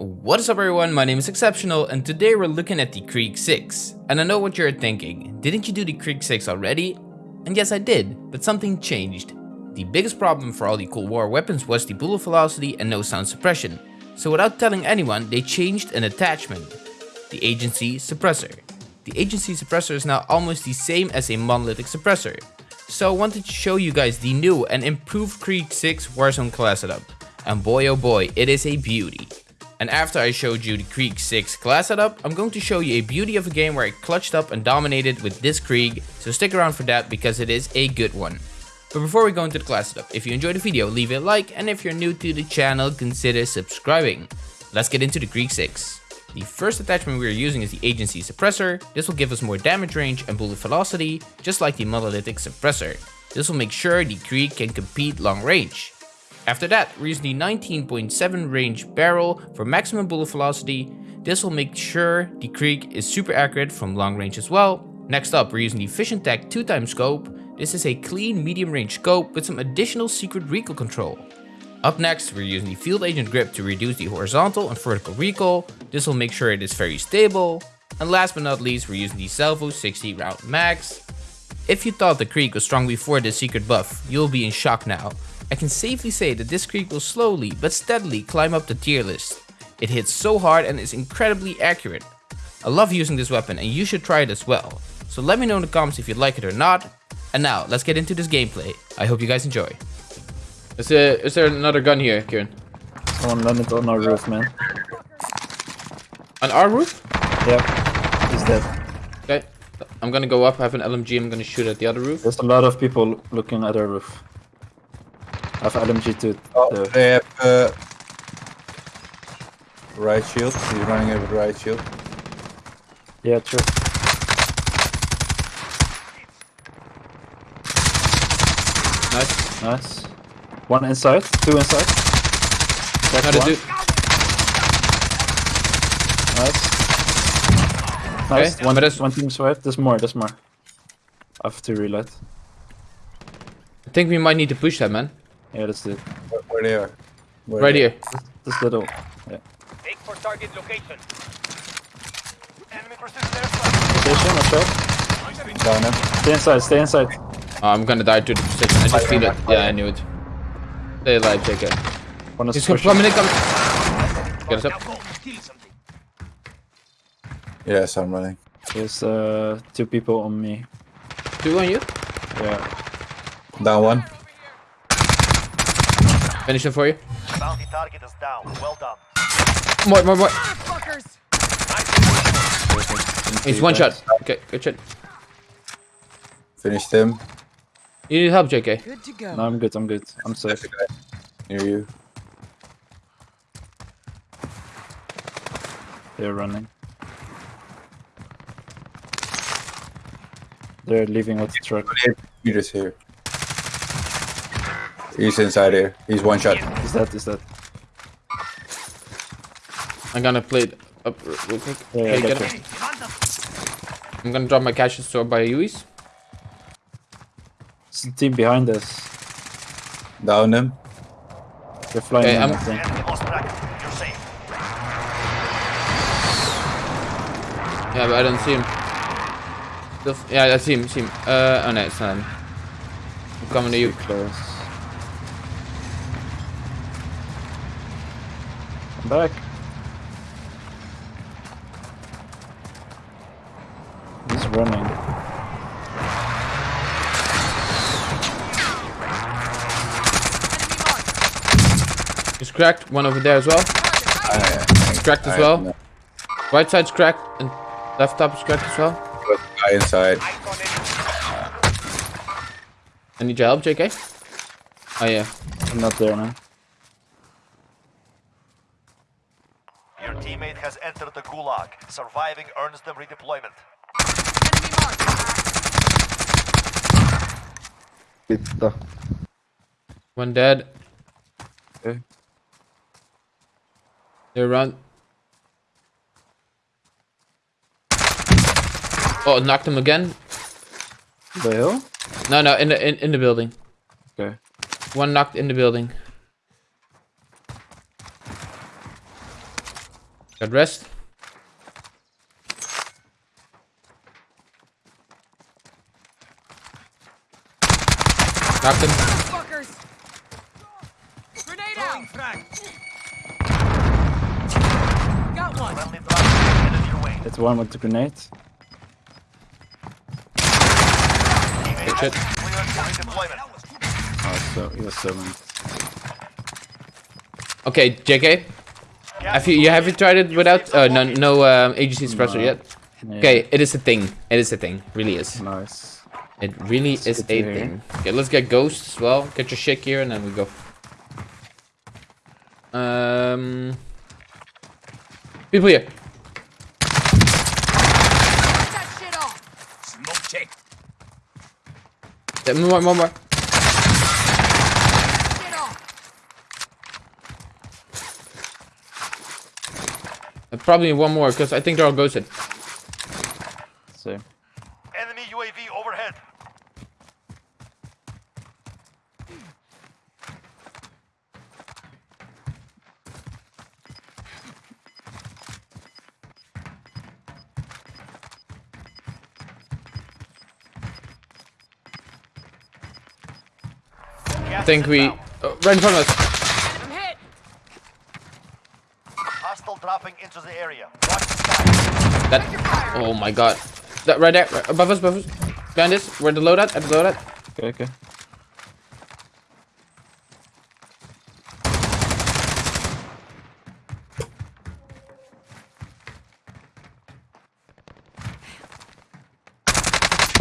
What is up everyone, my name is Exceptional and today we're looking at the Krig 6. And I know what you're thinking, didn't you do the Krig 6 already? And yes I did, but something changed. The biggest problem for all the Cold War weapons was the bullet velocity and no sound suppression. So without telling anyone, they changed an attachment. The Agency Suppressor. The Agency Suppressor is now almost the same as a monolithic suppressor. So I wanted to show you guys the new and improved Krig 6 Warzone class setup. And boy oh boy, it is a beauty. And after I showed you the Krig 6 class setup, I'm going to show you a beauty of a game where I clutched up and dominated with this Krig, so stick around for that because it is a good one. But before we go into the class setup, if you enjoyed the video, leave a like, and if you're new to the channel, consider subscribing. Let's get into the Krig 6. The first attachment we are using is the Agency Suppressor. This will give us more damage range and bullet velocity, just like the Monolithic Suppressor. This will make sure the Krig can compete long range. After that, we're using the 19.7 range barrel for maximum bullet velocity. This will make sure the Krig is super accurate from long range as well. Next up, we're using the Vision Tech 2 time scope. This is a clean medium range scope with some additional secret recoil control. Up next, we're using the Field Agent Grip to reduce the horizontal and vertical recoil. This will make sure it is very stable. And last but not least, we're using the Salvo 60 round max. If you thought the Krig was strong before this secret buff, you'll be in shock now. I can safely say that this Krig will slowly but steadily climb up the tier list. It hits so hard and is incredibly accurate. I love using this weapon and you should try it as well. So let me know in the comments if you like it or not. And now, let's get into this gameplay. I hope you guys enjoy. Is there, is there another gun here, Kieran? Someone landed on our roof, man. On our roof? Yeah, he's dead. Okay. I'm gonna go up, I have an LMG, I'm gonna shoot at the other roof. There's a lot of people looking at our roof. I have LMG too. Oh, there. they have uh, right shield. He's running over right shield. Yeah, true. Nice. Nice. One inside, two inside. That's Another one. dude. Nice. Nice. Okay, One, but one team survived. There's more, there's more. I have to reload. I think we might need to push that, man. Yeah, that's it. Where, where they are? Where Right they here. This little. Yeah. Take for target location. Enemy precision airstrike. Station, watch out. are. Down him. Stay inside, stay inside. Oh, I'm gonna die to the precision. I just feel it. Yeah, I knew it. Stay alive, JK. One is He's pushing. coming in, coming. Get us up. Yes, I'm running. There's uh, two people on me. Two on you. Yeah. Down one. Finish him for you. Bounty target is down. Well done. More, more, more. He's one shot. Okay, good shot. Finished him. You need help, JK. Good to go. No, I'm good, I'm good. I'm safe. There's a guy near you. They're running. They're leaving with the truck. Meters here. He's inside here. He's one shot. Is that, is that? I'm gonna play it up real quick. Yeah, yeah, Okay, get get it. it. I'm gonna drop my cash store by Uis. It's the team behind us. Down them. They're flying Okay, in, I'm- I think. Enemy lost track. You're safe. Yeah, but I don't see him. The f- Yeah, I see him, see him. Uh, oh no, it's not him. I'm coming to you. Close. Back. He's running. He's cracked. One over there as well. Cracked as well. Right side's cracked and left top is cracked as well. Guy inside. Eyes on enemy. I need your help, JK. Oh yeah. I'm not there now. Your teammate has entered the gulag. Surviving earns them redeployment. One dead. Eh? Okay. They're around. Oh, knocked him again. The hill? No, no, in the in, in the building. Okay. One knocked in the building. Got rest. Knocked him. Fuckers! Grenade out! Got one. Friendly drop headed your way. It's one with the grenade. Teammate shit. has been cleared for redeployment. Oh, so he was summoned. Okay, JK. Gas Have you you haven't tried it without uh, no no um, agency suppressor No. yet? Yeah, Okay, it is a thing. It is a thing. Really is. Nice. It really is a to hear. thing. Okay, let's get ghosts as well. Get your shit here and then we go. Um, people here. Knock that shit off! Yeah, One more, one more. Shit off! Uh, Probably one more because I think they're all ghosted. So Enemy UAV overhead. I think we oh, right in front of us. I'm hit! Hostile dropping into the area. Watch the sky. That. Oh my god. That right there, right above us, above us. Behind us. Where the loadout? At the loadout. okay, okay.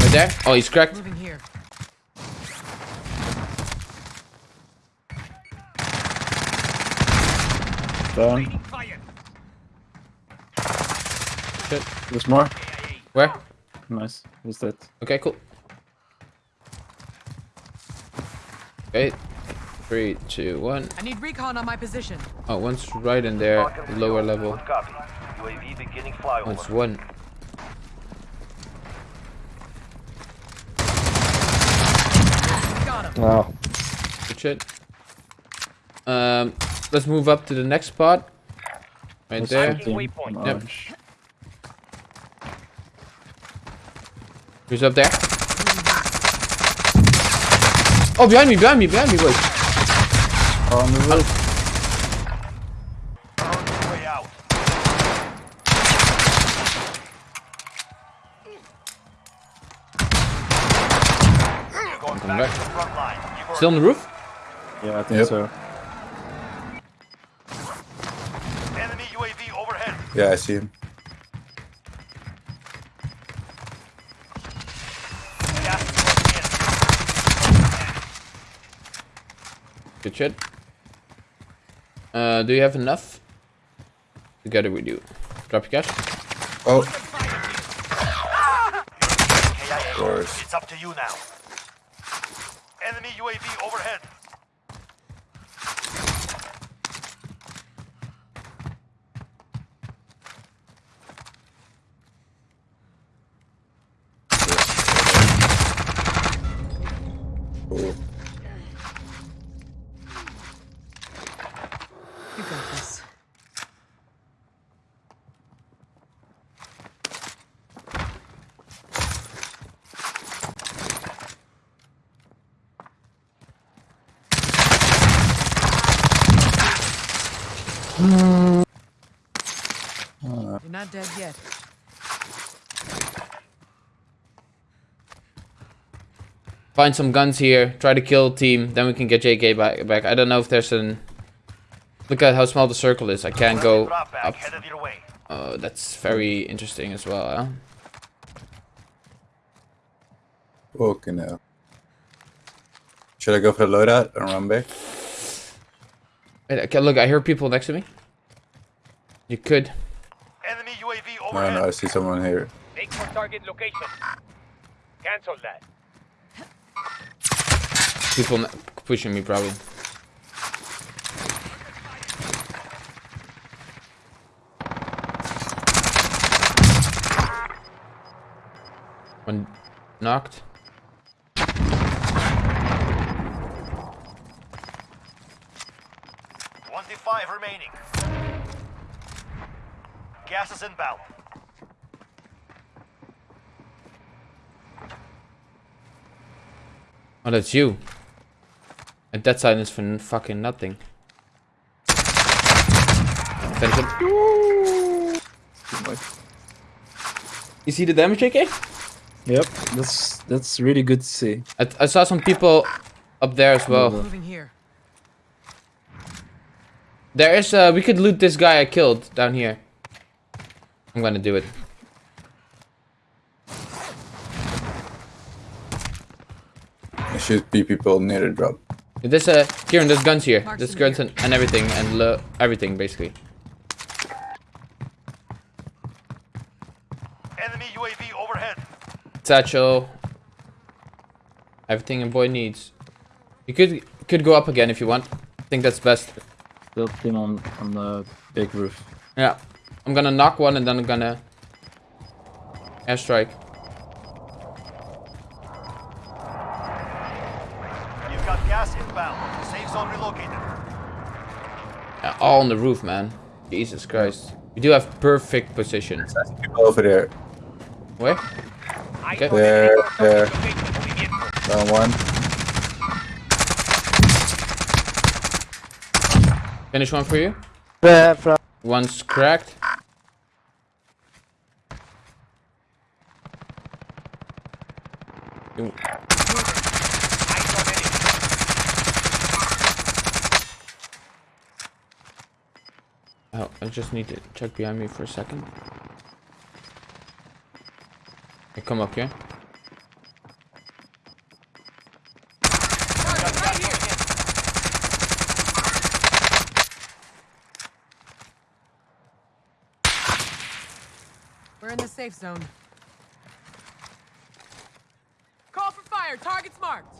Right there. Oh, he's cracked. Moving here. Down. Shit. There's more. Where? Nice. Who's that? Okay, cool. Okay. Three, two, one. I need recon on my position. Oh, one's right in there, lower level. Copy. UAV beginning flyover. One's one. Got him. Wow. Good shit. Um, let's move up to the next spot. Right there. Yep. Who's up there? Oh, behind me, behind me, behind me, boys. Oh, on the roof. Way out. You're going back, back. to the front line. You were Still on the roof? Yeah, I think Yep. so. enemy UAV overhead. Yeah, I see him. Gas is closing in. Good shit. Uh, do you have enough? Together we do. Drop your cash. Oh, KIA. course. It's up to you now. Enemy UAV overhead. cool. You got this. You're not dead yet. Find some guns here. Try to kill team. Then we can get JK back. back. I don't know if there's an... Look at how small the circle is. I can't go drop back up. headed your way. Oh, that's very interesting as well. Huh? Okay, now. Should I go for the loadout and run back? Wait, okay, look, I hear people next to me. You could. Enemy No, overhead. no, I see someone here. Make for target location. Cancel that. People ne- pushing me probably. One knocked. Twenty-five remaining. Gas is inbound. Oh, that's you. And that silence for fucking nothing. Finish him. You see the damage, JK? Yep, that's that's really good to see. I, I saw some people up there as well. Moving here. There is, uh, we could loot this guy I killed down here. I'm gonna do it. There should be people near the drop. There's uh, Kieran, there's guns here. Mark's There's guns here. and, and everything, and lo- everything basically. Enemy UAV overhead. Satchel. Everything a boy needs. You could could go up again if you want. I think that's best. Still team on on the big roof. Yeah. I'm gonna knock one and then I'm gonna airstrike. You've got gas inbound. Safe zone relocated. Yeah, all on the roof, man. Jesus Christ. We do have perfect position. People over there. Where? Okay. There, there. Location. Down one. Finish one for you. One's cracked. Ooh, Eyes on enemy. Oh, I just need to check behind me for a second. Okay, come up here. Here. We're in the safe zone. Call for fire. Target's marked.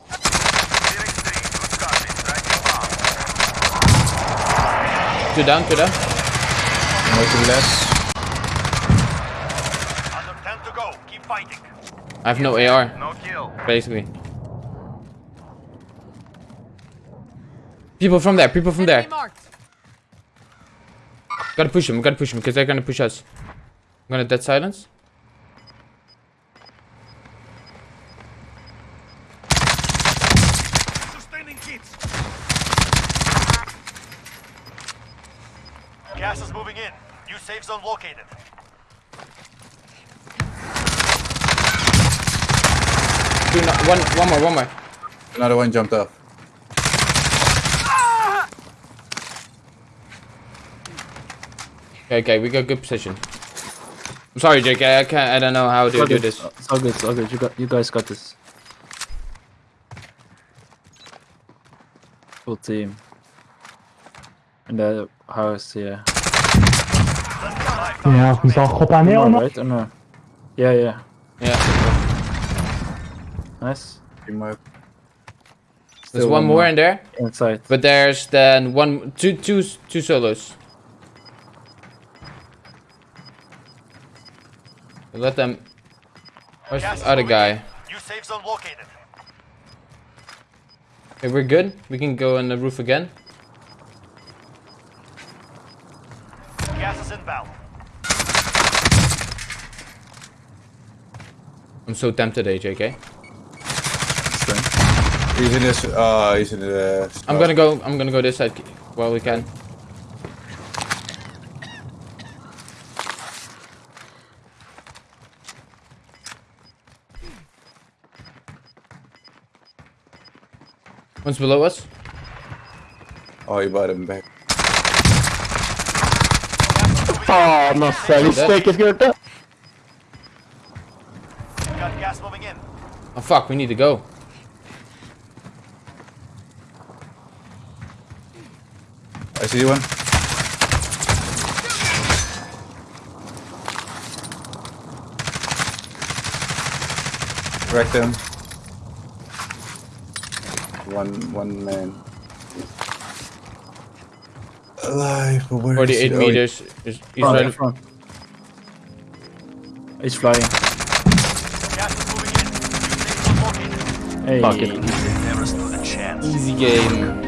Two down, two down. More to the left. Under 10 to go. Keep fighting. I have no AR, No kill. basically. People from there, people from there. Marked. Gotta push them, gotta push them, because they're gonna push us. I'm gonna dead silence. Sustaining hits. Gas is moving in. New safe zone located. Two, no, one, one more, one more. Another one jumped off. Okay, okay, we got good position. I'm sorry, JK. I can't. I don't know how to It's all do this. It's all good. It's all good. You got you guys got this. Full team. Uh, In the house, yeah. Ja, we zal God aan No, nemen. right? Or no? Yeah, yeah. Yeah. Nice. There's Still one more in there, inside. but there's then one, two, two, two solos. Let them. Where's Gas the other guy? New safe zone located. Okay, we're good. We can go on the roof again. Gas is inbound. I'm so tempted, AJK. He's in this. Uh, he's in the. I'm gonna go. I'm gonna go this side while we can. One's below us. Oh, he bought him back. Fan alltså, vi steker skjorta. Got gas moving in. Oh fuck, we need to go. I see one. Wrecked him. One, one man. Alive, but where is 48 he? Oh, meters. Is, he's Front, ready. front. He's flying. Gas is moving in. New safe zone located. Hey. Fuck it. Never stood a chance. Easy game.